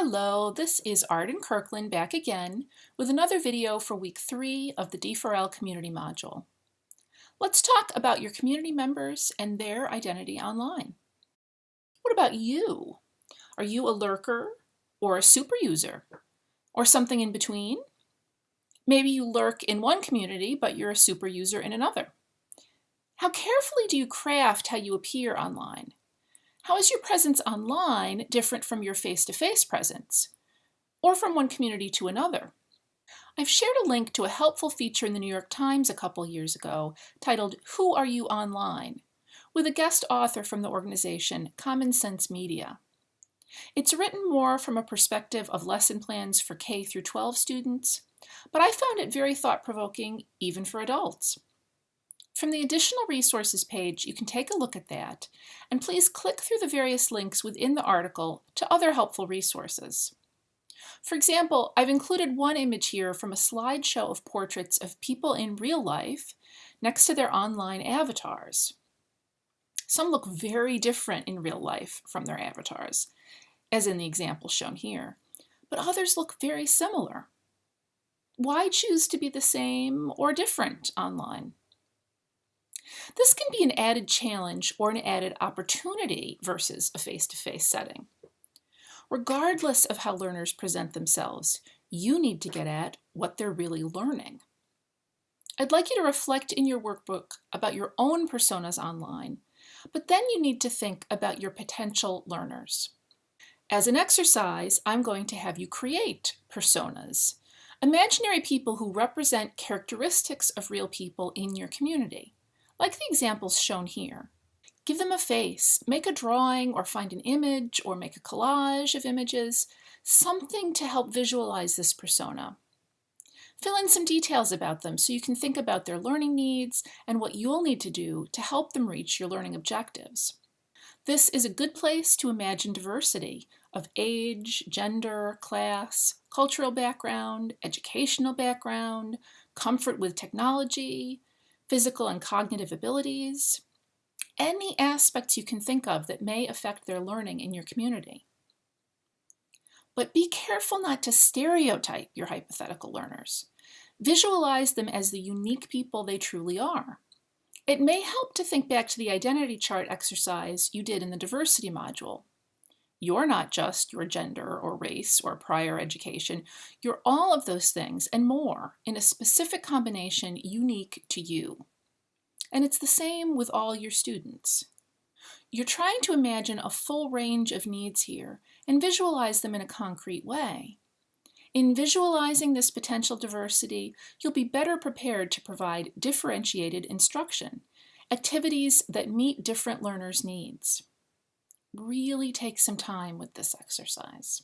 Hello, this is Arden Kirkland back again with another video for week three of the D4L community module. Let's talk about your community members and their identity online. What about you? Are you a lurker or a super user or something in between? Maybe you lurk in one community, but you're a super user in another. How carefully do you craft how you appear online? How is your presence online different from your face-to-face -face presence, or from one community to another? I've shared a link to a helpful feature in the New York Times a couple years ago titled Who Are You Online? with a guest author from the organization Common Sense Media. It's written more from a perspective of lesson plans for K through 12 students, but I found it very thought-provoking even for adults. From the additional resources page, you can take a look at that, and please click through the various links within the article to other helpful resources. For example, I've included one image here from a slideshow of portraits of people in real life next to their online avatars. Some look very different in real life from their avatars, as in the example shown here, but others look very similar. Why choose to be the same or different online? This can be an added challenge or an added opportunity versus a face-to-face -face setting. Regardless of how learners present themselves, you need to get at what they're really learning. I'd like you to reflect in your workbook about your own personas online, but then you need to think about your potential learners. As an exercise, I'm going to have you create personas, imaginary people who represent characteristics of real people in your community like the examples shown here. Give them a face, make a drawing or find an image or make a collage of images, something to help visualize this persona. Fill in some details about them so you can think about their learning needs and what you'll need to do to help them reach your learning objectives. This is a good place to imagine diversity of age, gender, class, cultural background, educational background, comfort with technology, physical and cognitive abilities, any aspects you can think of that may affect their learning in your community. But be careful not to stereotype your hypothetical learners. Visualize them as the unique people they truly are. It may help to think back to the identity chart exercise you did in the diversity module. You're not just your gender or race or prior education. You're all of those things and more in a specific combination unique to you. And it's the same with all your students. You're trying to imagine a full range of needs here and visualize them in a concrete way. In visualizing this potential diversity, you'll be better prepared to provide differentiated instruction, activities that meet different learners' needs really take some time with this exercise.